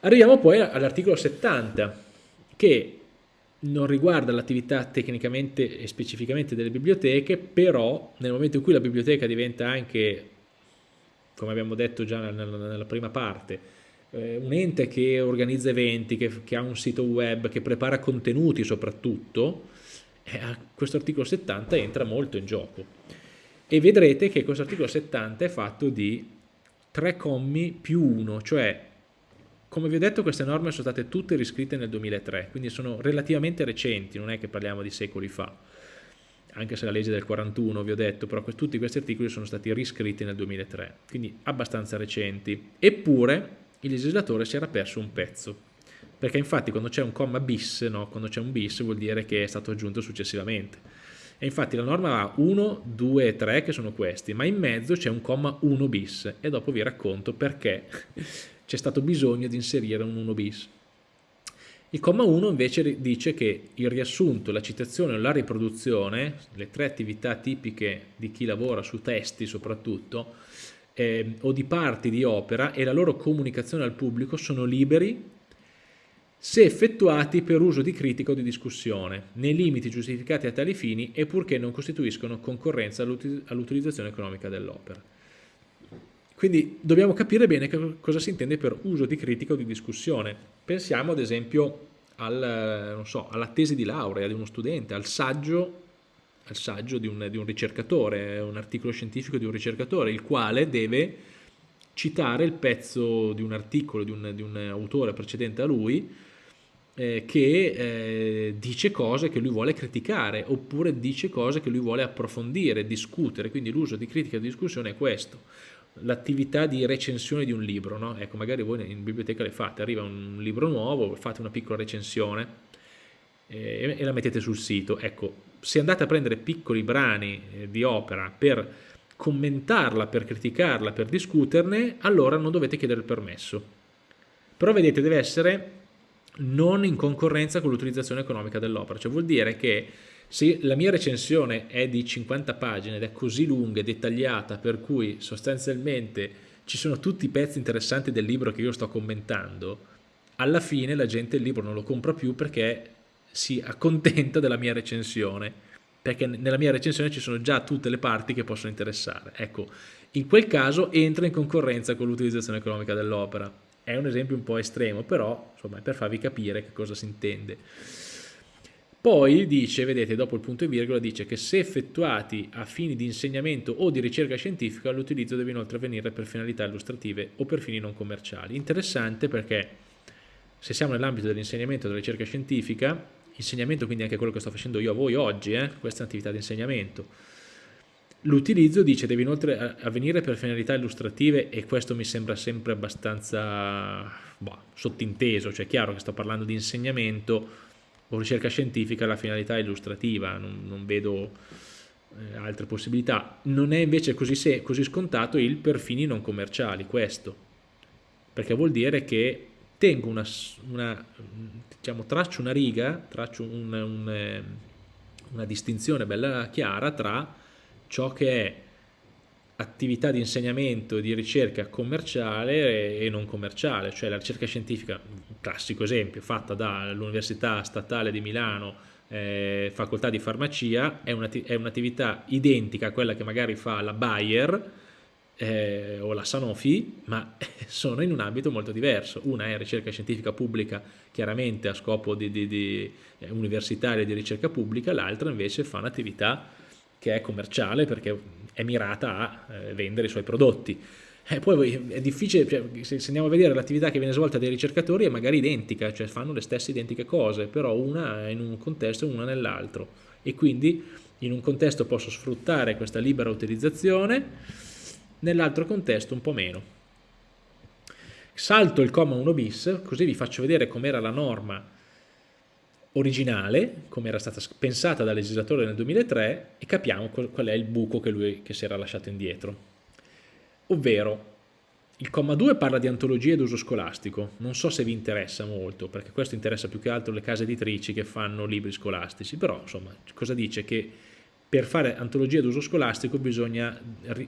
Arriviamo poi all'articolo 70, che non riguarda l'attività tecnicamente e specificamente delle biblioteche, però nel momento in cui la biblioteca diventa anche, come abbiamo detto già nella, prima parte, eh, un ente che organizza eventi, che, che, ha un sito web, che prepara contenuti soprattutto, eh, questo articolo 70 entra molto in gioco. E vedrete che questo articolo 70 è fatto di tre commi più uno, cioè come vi ho detto queste norme sono state tutte riscritte nel 2003, quindi sono relativamente recenti, non è che parliamo di secoli fa, anche se la legge del 41 vi ho detto, però tutti questi articoli sono stati riscritti nel 2003, quindi abbastanza recenti. Eppure il legislatore si era perso un pezzo, perché infatti quando c'è un comma bis, no? quando c'è un bis vuol dire che è stato aggiunto successivamente. E infatti la norma ha 1, 2 e 3 che sono questi, ma in mezzo c'è un comma 1 bis e dopo vi racconto perché c'è stato bisogno di inserire un 1 bis. Il comma 1 invece dice che il riassunto, la citazione o la riproduzione, le tre attività tipiche di chi lavora su testi soprattutto, eh, o di parti di opera e la loro comunicazione al pubblico sono liberi se effettuati per uso di critica o di discussione, nei limiti giustificati a tali fini e purché non costituiscono concorrenza all'utilizzazione economica dell'opera. Quindi dobbiamo capire bene cosa si intende per uso di critica o di discussione. Pensiamo ad esempio al, so, alla tesi di laurea di uno studente, al saggio, al saggio di, un, di un ricercatore, un articolo scientifico di un ricercatore, il quale deve citare il pezzo di un articolo di un, di un autore precedente a lui eh, che eh, dice cose che lui vuole criticare oppure dice cose che lui vuole approfondire, discutere, quindi l'uso di critica e di discussione è questo l'attività di recensione di un libro, no? ecco magari voi in biblioteca le fate, arriva un libro nuovo, fate una piccola recensione eh, e la mettete sul sito, ecco se andate a prendere piccoli brani eh, di opera per commentarla, per criticarla, per discuterne, allora non dovete chiedere il permesso, però vedete deve essere non in concorrenza con l'utilizzazione economica dell'opera, cioè vuol dire che se la mia recensione è di 50 pagine ed è così lunga e dettagliata per cui sostanzialmente ci sono tutti i pezzi interessanti del libro che io sto commentando, alla fine la gente il libro non lo compra più perché si accontenta della mia recensione, perché nella mia recensione ci sono già tutte le parti che possono interessare. Ecco, in quel caso entra in concorrenza con l'utilizzazione economica dell'opera. È un esempio un po' estremo, però insomma, è per farvi capire che cosa si intende. Poi dice, vedete, dopo il punto e virgola, dice che se effettuati a fini di insegnamento o di ricerca scientifica, l'utilizzo deve inoltre avvenire per finalità illustrative o per fini non commerciali. Interessante perché se siamo nell'ambito dell'insegnamento e della ricerca scientifica, insegnamento quindi anche quello che sto facendo io a voi oggi, eh, questa è un'attività di insegnamento, l'utilizzo dice deve inoltre avvenire per finalità illustrative e questo mi sembra sempre abbastanza boh, sottinteso, cioè è chiaro che sto parlando di insegnamento, o ricerca scientifica la finalità illustrativa, non, non vedo eh, altre possibilità. Non è invece così, così scontato il per fini non commerciali, questo, perché vuol dire che tengo una, una diciamo, traccio una riga, traccio un, un, eh, una distinzione bella chiara tra ciò che è attività di insegnamento di ricerca commerciale e non commerciale, cioè la ricerca scientifica, classico esempio, fatta dall'Università Statale di Milano, eh, facoltà di farmacia, è un'attività identica a quella che magari fa la Bayer eh, o la Sanofi, ma sono in un ambito molto diverso. Una è ricerca scientifica pubblica, chiaramente a scopo di, di, di eh, universitaria di ricerca pubblica, l'altra invece fa un'attività che è commerciale perché è mirata a eh, vendere i suoi prodotti. E eh, poi è difficile, cioè, se andiamo a vedere l'attività che viene svolta dai ricercatori è magari identica, cioè fanno le stesse identiche cose, però una in un contesto e una nell'altro. E quindi in un contesto posso sfruttare questa libera utilizzazione, nell'altro contesto un po' meno. Salto il comma 1 bis, così vi faccio vedere com'era la norma originale, come era stata pensata dal legislatore nel 2003 e capiamo qual è il buco che lui che si era lasciato indietro. Ovvero, il comma 2 parla di antologie d'uso scolastico, non so se vi interessa molto, perché questo interessa più che altro le case editrici che fanno libri scolastici, però insomma cosa dice? Che per fare antologia d'uso scolastico bisogna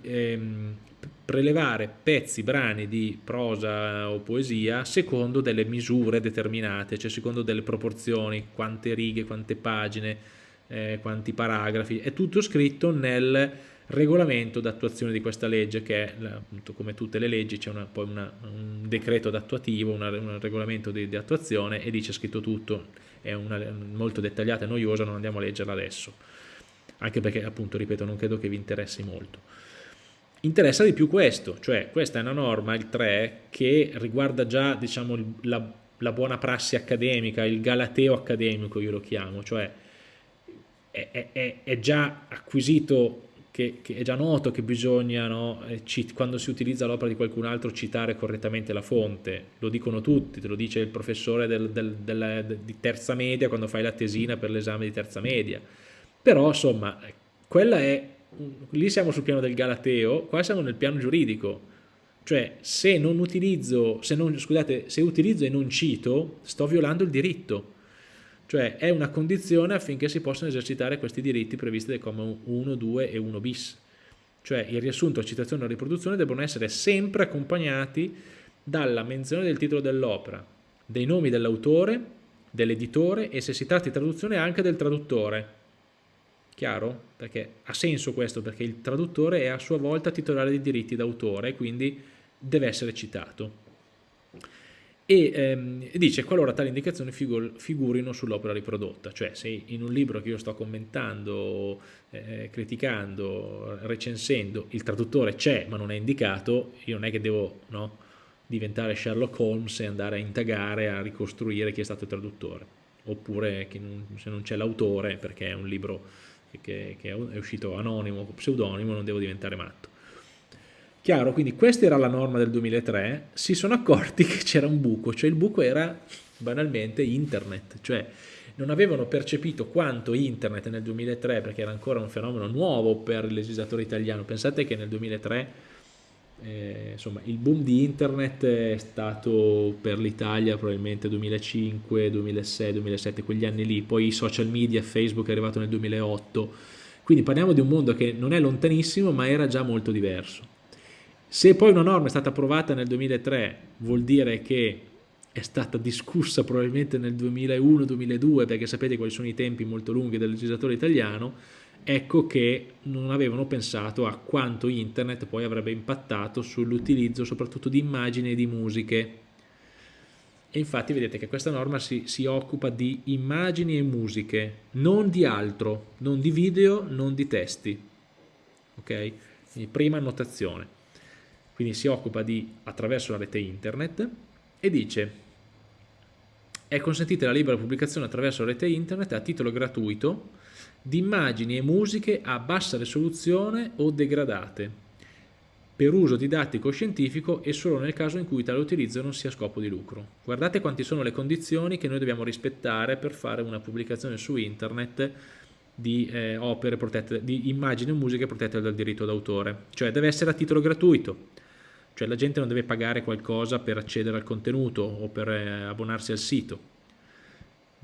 ehm, prelevare pezzi, brani di prosa o poesia secondo delle misure determinate, cioè secondo delle proporzioni, quante righe, quante pagine, eh, quanti paragrafi, è tutto scritto nel regolamento d'attuazione di questa legge che è, appunto, come tutte le leggi, c'è poi una, un decreto d'attuativo, un regolamento di, di, attuazione e dice scritto tutto, è una, molto dettagliata e noiosa, non andiamo a leggerla adesso, anche perché appunto, ripeto, non credo che vi interessi molto. Interessa di più questo, cioè questa è una norma, il 3, che riguarda già diciamo, la, la buona prassi accademica, il galateo accademico io lo chiamo, cioè è, è, è già acquisito che, che, è già noto che bisogna, no, eh, quando si utilizza l'opera di qualcun altro, citare correttamente la fonte. Lo dicono tutti, te lo dice il professore del, del, del, di terza media quando fai la tesina per l'esame di terza media. Però, insomma, quella è, lì siamo sul piano del Galateo, qua siamo nel piano giuridico. Cioè, se non utilizzo, se non, scusate, se utilizzo e non cito, sto violando il diritto cioè è una condizione affinché si possano esercitare questi diritti previsti dai commi 1, 2 e 1 bis. Cioè il riassunto, la citazione e la riproduzione devono essere sempre accompagnati dalla menzione del titolo dell'opera, dei nomi dell'autore, dell'editore e se si tratta di traduzione anche del traduttore. Chiaro? Perché ha senso questo, perché il traduttore è a sua volta titolare di diritti d'autore quindi deve essere citato e ehm, dice qualora tali indicazioni figur figurino sull'opera riprodotta, cioè se in un libro che io sto commentando, eh, criticando, recensendo, il traduttore c'è ma non è indicato, io non è che devo no, diventare Sherlock Holmes e andare a indagare, a ricostruire chi è stato il traduttore, oppure non, se non c'è l'autore perché è un libro che, che è uscito anonimo pseudonimo non devo diventare matto. Chiaro, quindi questa era la norma del 2003, si sono accorti che c'era un buco, cioè il buco era banalmente internet, cioè non avevano percepito quanto internet nel 2003, perché era ancora un fenomeno nuovo per il legislatore italiano, pensate che nel 2003 eh, insomma, il boom di internet è stato per l'Italia probabilmente 2005, 2006, 2007, quegli anni lì, poi i social media, Facebook è arrivato nel 2008, quindi parliamo di un mondo che non è lontanissimo ma era già molto diverso. Se poi una norma è stata approvata nel 2003 vuol dire che è stata discussa probabilmente nel 2001-2002 perché sapete quali sono i tempi molto lunghi del legislatore italiano ecco che non avevano pensato a quanto internet poi avrebbe impattato sull'utilizzo soprattutto di immagini e di musiche e infatti vedete che questa norma si, si, occupa di immagini e musiche non di altro, non di video, non di testi ok? Quindi prima annotazione quindi si occupa di attraverso la rete internet e dice è consentita la libera pubblicazione attraverso la rete internet a titolo gratuito di immagini e musiche a bassa risoluzione o degradate per uso didattico o scientifico e solo nel caso in cui tale utilizzo non sia scopo di lucro. Guardate quanti sono le condizioni che noi dobbiamo rispettare per fare una pubblicazione su internet di eh, opere protette, di immagini o musiche protette dal diritto d'autore, cioè deve essere a titolo gratuito, cioè la gente non deve pagare qualcosa per accedere al contenuto o per eh, abbonarsi al sito.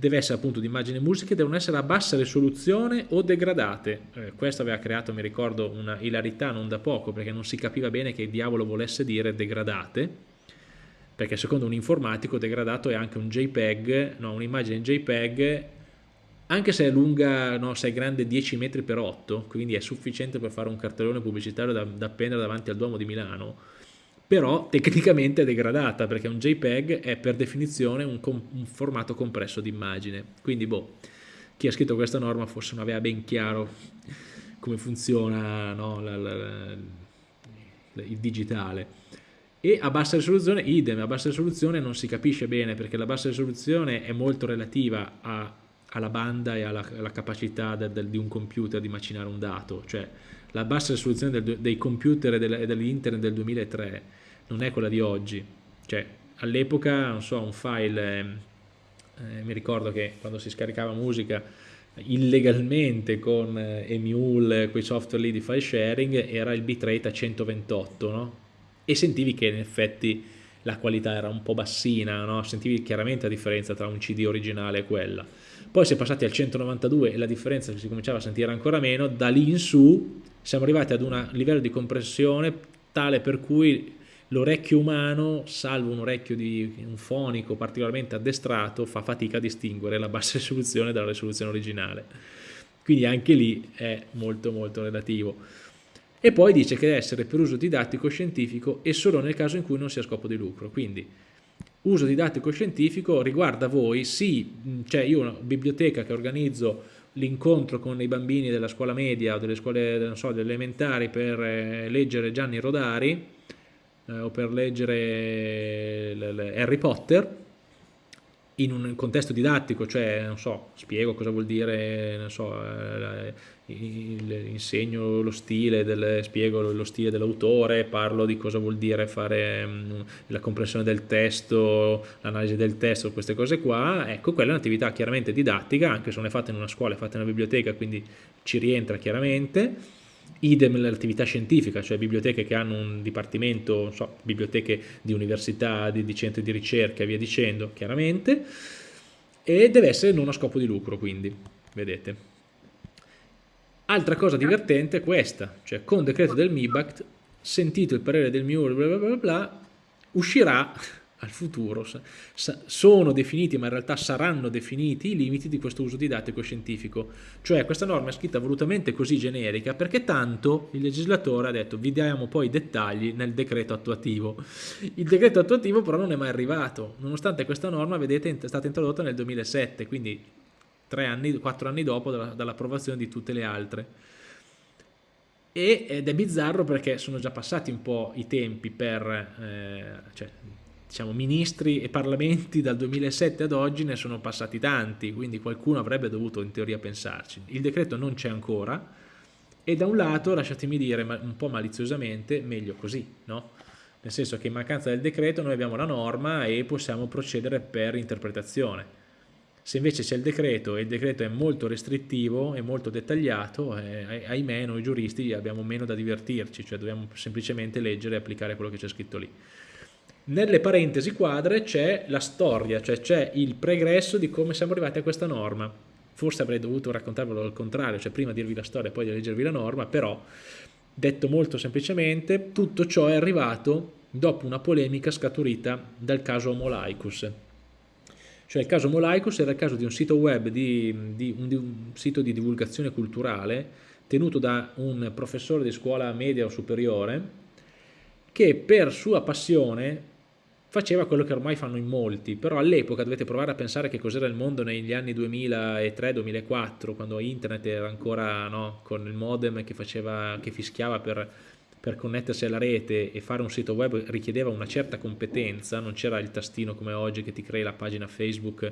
Deve essere appunto di immagini e musiche, devono essere a bassa risoluzione o degradate. Eh, questo aveva creato, mi ricordo, una ilarità non da poco, perché non si capiva bene che diavolo volesse dire degradate, perché secondo un informatico degradato è anche un JPEG, no, un'immagine JPEG anche se è lunga, no, se è grande 10 metri per 8, quindi è sufficiente per fare un cartellone pubblicitario da, da appendere davanti al Duomo di Milano, però tecnicamente è degradata perché un JPEG è per definizione un, un formato compresso di immagine. Quindi boh, chi ha scritto questa norma forse non aveva ben chiaro come funziona no, la, la, la, il digitale. E a bassa risoluzione, idem, a bassa risoluzione non si capisce bene perché la bassa risoluzione è molto relativa a, alla banda e alla, alla capacità de, de, di un computer di macinare un dato, cioè la bassa risoluzione del, dei computer e dell'internet del 2003 non è quella di oggi, cioè all'epoca, non so, un file, eh, mi ricordo che quando si scaricava musica illegalmente con eh, Emule, quei software lì di file sharing, era il bitrate a 128, no? E sentivi che in effetti la qualità era un po' bassina, no? sentivi chiaramente la differenza tra un CD originale e quella. Poi si è passati al 192 e la differenza si cominciava a sentire ancora meno, da lì in su siamo arrivati ad un livello di compressione tale per cui l'orecchio umano, salvo un orecchio di un fonico particolarmente addestrato, fa fatica a distinguere la bassa risoluzione dalla risoluzione originale. Quindi anche lì è molto molto relativo. E poi dice che deve essere per uso didattico scientifico e solo nel caso in cui non sia scopo di lucro. Quindi uso didattico scientifico riguarda voi, sì, cioè io una biblioteca che organizzo l'incontro con i bambini della scuola media o delle scuole, non so, delle elementari per eh, leggere Gianni Rodari eh, o per leggere Harry Potter, in un contesto didattico, cioè, non so, spiego cosa vuol dire, non so, eh, insegno lo stile, del, spiego lo stile dell'autore, parlo di cosa vuol dire fare um, la comprensione del testo, l'analisi del testo, queste cose qua, ecco, quella è un'attività chiaramente didattica, anche se non è fatta in una scuola, è fatta in una biblioteca, quindi ci rientra chiaramente, idem l'attività scientifica, cioè biblioteche che hanno un dipartimento, so, biblioteche di università, di, di, centri di ricerca e via dicendo, chiaramente, e deve essere non a scopo di lucro, quindi, vedete. Altra cosa divertente è questa, cioè con decreto del MIBACT, sentito il parere del MIUR, bla bla bla bla, uscirà al futuro, sono definiti, ma in realtà saranno definiti i limiti di questo uso didattico scientifico. Cioè questa norma è scritta volutamente così generica perché tanto il legislatore ha detto vi diamo poi i dettagli nel decreto attuativo. Il decreto attuativo però non è mai arrivato, nonostante questa norma, vedete, è stata introdotta nel 2007, quindi tre anni, quattro anni dopo dall'approvazione di tutte le altre. ed è bizzarro perché sono già passati un po' i tempi per, eh, cioè, diciamo, ministri e parlamenti dal 2007 ad oggi ne sono passati tanti, quindi qualcuno avrebbe dovuto in teoria pensarci. Il decreto non c'è ancora e da un lato, lasciatemi dire un po' maliziosamente, meglio così, no? Nel senso che in mancanza del decreto noi abbiamo la norma e possiamo procedere per interpretazione. Se invece c'è il decreto e il decreto è molto restrittivo e molto dettagliato, eh, ahimè noi giuristi abbiamo meno da divertirci, cioè dobbiamo semplicemente leggere e applicare quello che c'è scritto lì. Nelle parentesi quadre c'è la storia, cioè c'è il pregresso di come siamo arrivati a questa norma. Forse avrei dovuto raccontarvelo al contrario, cioè prima dirvi la storia e poi leggervi la norma, però detto molto semplicemente, tutto ciò è arrivato dopo una polemica scaturita dal caso Homolaicus. Cioè il caso Homolaicus era il caso di un sito web, di, di, un, di un sito di divulgazione culturale tenuto da un professore di scuola media o superiore che per sua passione faceva quello che ormai fanno in molti, però all'epoca dovete provare a pensare che cos'era il mondo negli anni 2003-2004, quando internet era ancora no, con il modem che, faceva, che fischiava per, per connettersi alla rete e fare un sito web richiedeva una certa competenza, non c'era il tastino come oggi che ti crei la pagina Facebook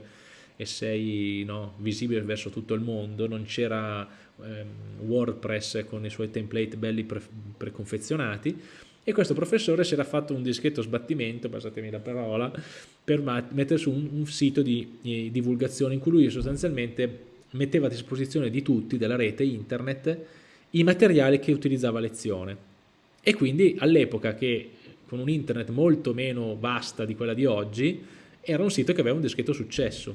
e sei no, visibile verso tutto il mondo, non c'era ehm, WordPress con i suoi template belli pre preconfezionati, e questo professore si era fatto un dischetto sbattimento, passatemi la parola, per mettere su un, un sito di, di divulgazione in cui lui sostanzialmente metteva a disposizione di tutti, della rete internet, i materiali che utilizzava a lezione. E quindi all'epoca che con un internet molto meno vasta di quella di oggi, era un sito che aveva un dischetto successo.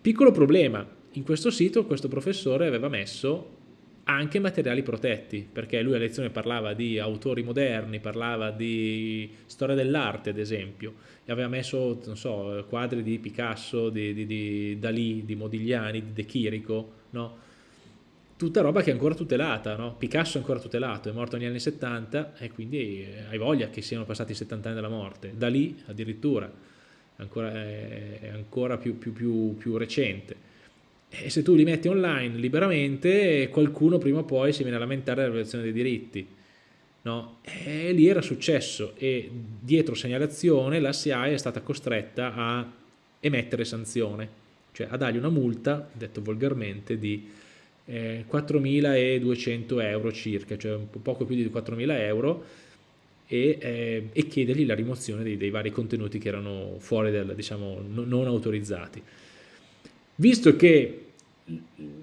Piccolo problema, in questo sito questo professore aveva messo anche materiali protetti, perché lui a lezione parlava di autori moderni, parlava di storia dell'arte ad esempio, e aveva messo, so, quadri di Picasso, di, di, di Dalì, di Modigliani, di De Chirico, no? Tutta roba che è ancora tutelata, no? Picasso è ancora tutelato, è morto negli anni 70 e quindi eh, hai voglia che siano passati 70 anni dalla morte. Dalì addirittura, ancora, è ancora più, più, più, più recente e se tu li metti online liberamente, qualcuno prima o poi si viene a lamentare della violazione dei diritti. No? E lì era successo e dietro segnalazione la SIAE è stata costretta a emettere sanzione, cioè a dargli una multa, detto volgarmente, di eh, 4.200 euro circa, cioè poco più di 4.000 euro, e, eh, e, chiedergli la rimozione dei, dei, vari contenuti che erano fuori del, diciamo, non autorizzati. Visto che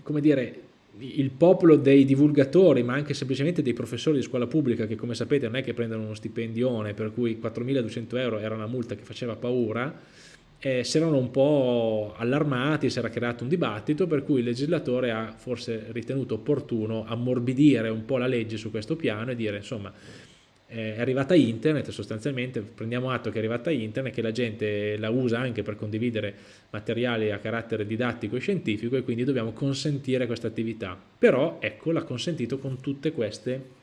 come dire, il popolo dei divulgatori, ma anche semplicemente dei professori di scuola pubblica, che come sapete non è che prendono uno stipendione, per cui 4.200 euro era una multa che faceva paura, eh, si erano un po' allarmati, si era creato un dibattito, per cui il legislatore ha forse ritenuto opportuno ammorbidire un po' la legge su questo piano e dire, insomma, è arrivata internet, sostanzialmente prendiamo atto che è arrivata internet, che la gente la usa anche per condividere materiali a carattere didattico e scientifico e quindi dobbiamo consentire questa attività. Però ecco, l'ha consentito con tutte queste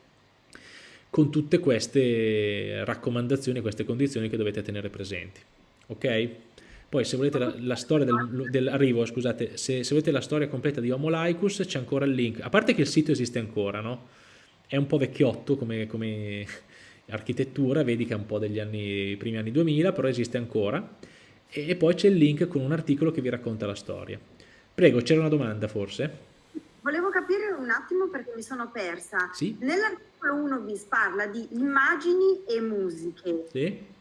con tutte queste raccomandazioni, queste condizioni che dovete tenere presenti. Ok? Poi se volete la, la storia del, scusate, se, se, volete la storia completa di Homo Laicus c'è ancora il link, a parte che il sito esiste ancora, no? È un po' vecchiotto come, come architettura, vedi che è un po' degli anni, primi anni 2000, però esiste ancora, e, e poi c'è il link con un articolo che vi racconta la storia. Prego, c'era una domanda forse? Volevo capire un attimo perché mi sono persa. Sì? Nell'articolo 1 bis parla di immagini e musiche. Sì?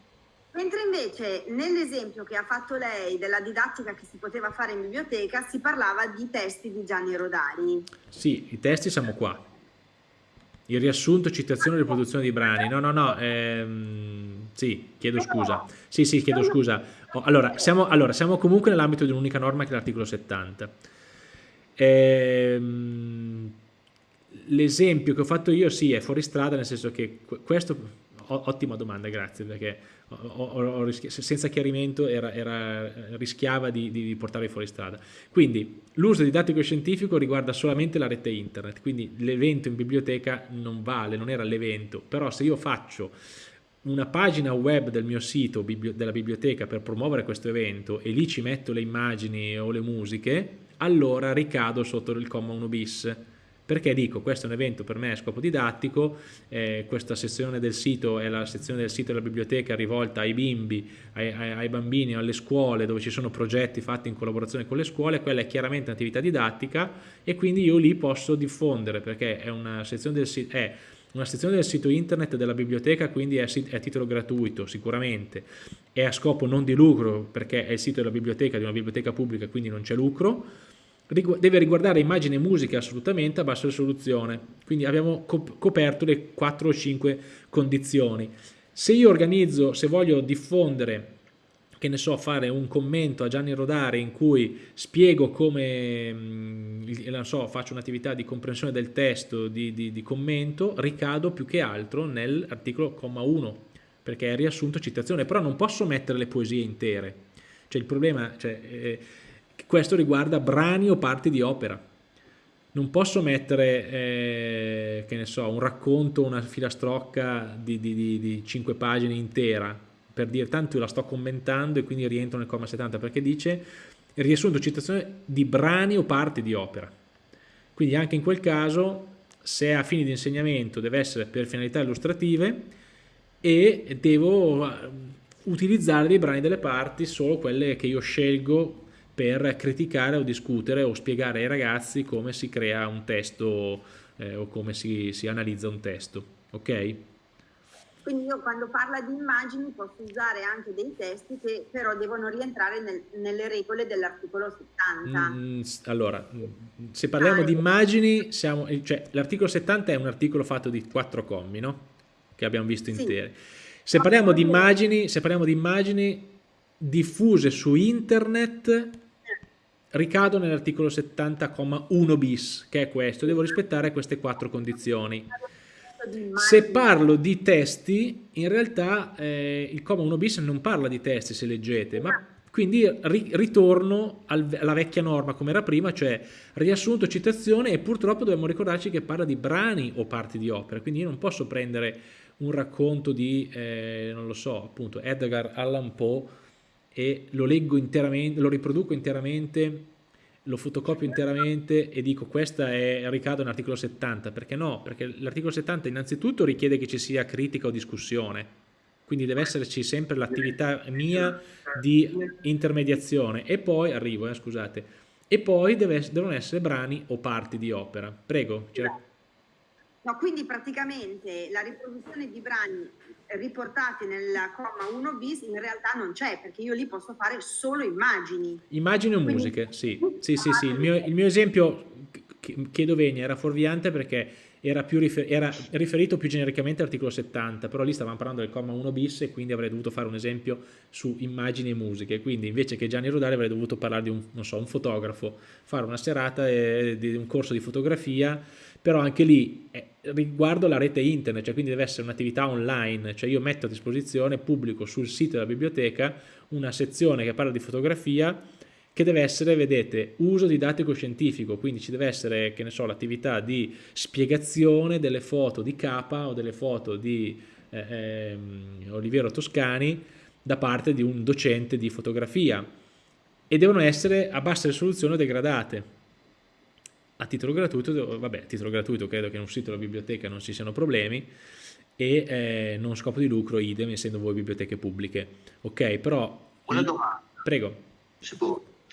Mentre invece nell'esempio che ha fatto lei della didattica che si poteva fare in biblioteca si parlava di testi di Gianni Rodari. Sì, i testi siamo qua. Il riassunto, citazione e riproduzione di brani. No, no, no, ehm, sì, chiedo scusa. Sì, sì, chiedo scusa. Oh, allora, siamo, allora, siamo comunque nell'ambito di un'unica norma che è l'articolo 70. Ehm, L'esempio che ho fatto io, sì, è fuori strada, nel senso che questo... Ottima domanda, grazie, perché ho, ho, senza chiarimento era, era, rischiava di, di, portarvi fuori strada. Quindi l'uso didattico scientifico riguarda solamente la rete internet, quindi l'evento in biblioteca non vale, non era l'evento, però se io faccio una pagina web del mio sito, della biblioteca per promuovere questo evento e lì ci metto le immagini o le musiche, allora ricado sotto il comma 1 bis perché dico questo è un evento per me a scopo didattico, eh, questa sezione del sito è la sezione del sito della biblioteca rivolta ai bimbi, ai, ai, ai bambini, alle scuole dove ci sono progetti fatti in collaborazione con le scuole, quella è chiaramente un'attività didattica e quindi io lì posso diffondere perché è una sezione del sito... È una sezione del sito internet della biblioteca quindi è, a titolo gratuito sicuramente, è a scopo non di lucro perché è il sito della biblioteca, di una biblioteca pubblica quindi non c'è lucro, deve riguardare immagine e musica assolutamente a bassa risoluzione, quindi abbiamo coperto le 4 o 5 condizioni. Se io organizzo, se voglio diffondere, che ne so, fare un commento a Gianni Rodari in cui spiego come, non so, faccio un'attività di comprensione del testo, di, di, di commento, ricado più che altro nell'articolo comma 1, perché è riassunto citazione, però non posso mettere le poesie intere. Cioè il problema, cioè, eh, questo riguarda brani o parti di opera. Non posso mettere, eh, che ne so, un racconto, una filastrocca di, di, di, di 5 pagine intera, per dire tanto io la sto commentando e quindi rientro nel comma 70, perché dice riassunto citazione di brani o parti di opera. Quindi anche in quel caso, se è a fini di insegnamento, deve essere per finalità illustrative e devo eh, utilizzare dei brani delle parti, solo quelle che io scelgo per criticare o discutere o spiegare ai ragazzi come si crea un testo eh, o come si, si, analizza un testo, ok? Quindi io quando parla di immagini posso usare anche dei testi che però devono rientrare nel, nelle regole dell'articolo 70. Mm, allora, se parliamo ah, di immagini, cioè, l'articolo 70 è un articolo fatto di quattro commi, no? Che abbiamo visto sì. interi. Se parliamo, di immagini, se parliamo di immagini diffuse su internet ricado nell'articolo 70,1 bis, che è questo, devo rispettare queste quattro condizioni. Se parlo di testi, in realtà eh, il comma 1 bis non parla di testi se leggete, ma quindi ri ritorno al, alla vecchia norma come era prima, cioè riassunto, citazione e purtroppo dobbiamo ricordarci che parla di brani o parti di opera, quindi io non posso prendere un racconto di, eh, non lo so, appunto Edgar Allan Poe e lo leggo interamente, lo riproduco interamente, lo fotocopio interamente e dico questa è ricade nell'articolo 70, perché no? Perché l'articolo 70 innanzitutto richiede che ci sia critica o discussione, quindi deve esserci sempre l'attività mia di intermediazione e poi, arrivo eh, scusate, e poi deve, devono essere brani o parti di opera. Prego. No, quindi praticamente la riproduzione di brani riportati nel comma 1 bis in realtà non c'è perché io lì posso fare solo immagini. Immagini o musiche, sì. Sì, sì, sì. Il mio, il mio esempio chiedo venia era fuorviante perché era, rifer era, riferito più genericamente all'articolo 70, però lì stavamo parlando del comma 1 bis e quindi avrei dovuto fare un esempio su immagini e musiche, quindi invece che Gianni Rodari avrei dovuto parlare di un, so, un fotografo, fare una serata di un corso di fotografia, però anche lì eh, riguardo la rete internet, cioè quindi deve essere un'attività online, cioè io metto a disposizione, pubblico sul sito della biblioteca una sezione che parla di fotografia che deve essere, vedete, uso didattico scientifico, quindi ci deve essere, che ne so, l'attività di spiegazione delle foto di Capa o delle foto di eh, eh, Oliviero Toscani da parte di un docente di fotografia e devono essere a bassa risoluzione degradate a titolo gratuito, vabbè, a titolo gratuito credo che in un sito della biblioteca non ci siano problemi e eh, non scopo di lucro idem essendo voi biblioteche pubbliche. Ok però una domanda. Prego. Si può